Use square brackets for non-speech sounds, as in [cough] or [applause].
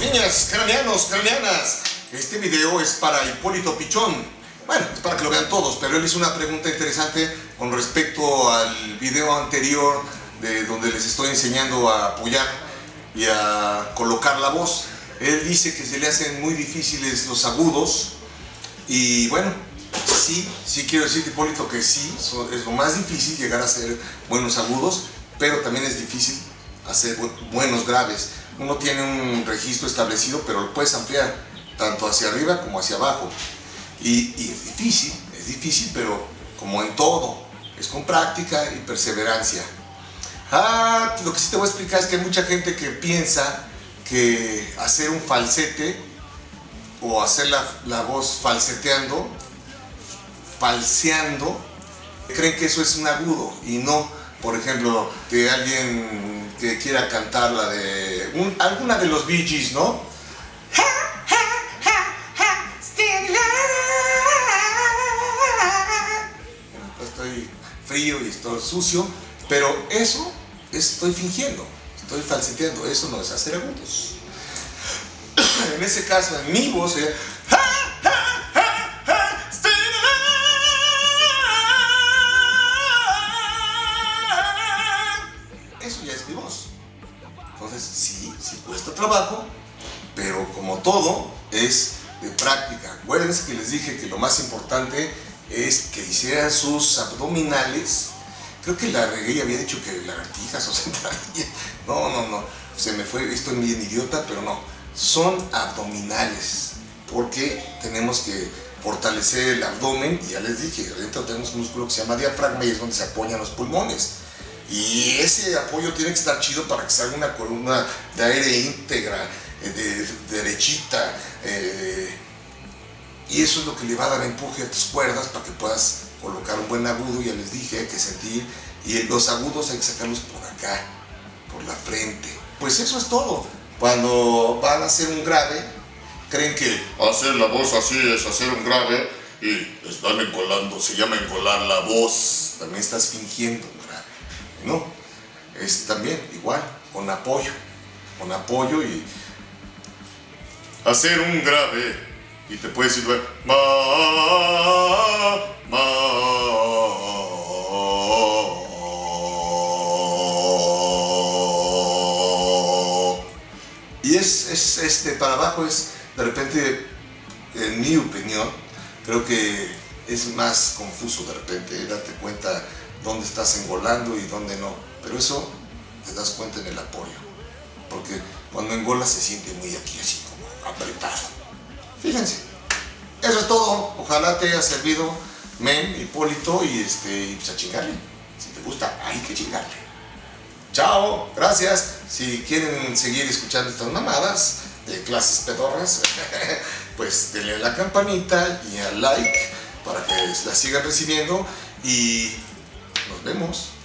niñas, craneanos, craneanas. Este video es para Hipólito Pichón. Bueno, es para que lo vean todos, pero él hizo una pregunta interesante con respecto al video anterior de donde les estoy enseñando a apoyar y a colocar la voz. Él dice que se le hacen muy difíciles los agudos y bueno, sí, sí quiero decir Hipólito que sí, es lo más difícil llegar a hacer buenos agudos, pero también es difícil hacer buenos graves. Uno tiene un registro establecido, pero lo puedes ampliar tanto hacia arriba como hacia abajo. Y, es difícil, es difícil, pero como en todo, es con práctica y perseverancia. Ah, lo que sí te voy a explicar es que hay mucha gente que piensa que hacer un falsete o hacer la, la voz falseteando, falseando, creen que eso es un agudo y no, por ejemplo, que alguien que quiera cantar la de alguna de los Bee Gees, ¿no? Estoy frío y estoy sucio, pero eso estoy fingiendo, estoy falseteando, eso no es hacer agudos. [coughs] En ese caso, en mi voz, cuesta trabajo, pero como todo, es de práctica. Acuérdense que les dije que lo más importante es que hicieran sus abdominales. Creo que la regué había dicho que lagartijas o sentadillas. [laughs] No, no, no. Se me fue, estoy bien idiota, pero no. Son abdominales, porque tenemos que fortalecer el abdomen, y ya les dije, adentro tenemos un músculo que se llama diafragma y es donde se apoyan los pulmones. Y ese apoyo tiene que estar chido para que salga una columna de aire íntegra, eh, de, derechita. Eh, y eso es lo que le va a dar empuje a tus cuerdas para que puedas colocar un buen agudo. Ya les dije, hay que sentir. Y los agudos hay que sacarlos por acá, por la frente. Pues eso es todo. Cuando van a hacer un grave, creen que hacer la voz así es hacer un grave y están engolando, se llama engolar la voz. También estás fingiendo. No, es también igual, con apoyo, con apoyo y hacer un grave y te puedes ir ma, ma, y es, es este para abajo es de repente en mi opinión creo que es más confuso de repente darte cuenta dónde estás engolando y dónde no. Pero eso te das cuenta en el apoyo. Porque cuando engola se siente muy aquí, así como apretado. Fíjense. Eso es todo. Ojalá te haya servido, men, Hipólito, y este, pues a chingarle. Si te gusta, hay que chingarle. Chao, gracias. Si quieren seguir escuchando estas mamadas de clases pedorras, [laughs] pues denle a la campanita y al like para que la sigan recibiendo y nos vemos.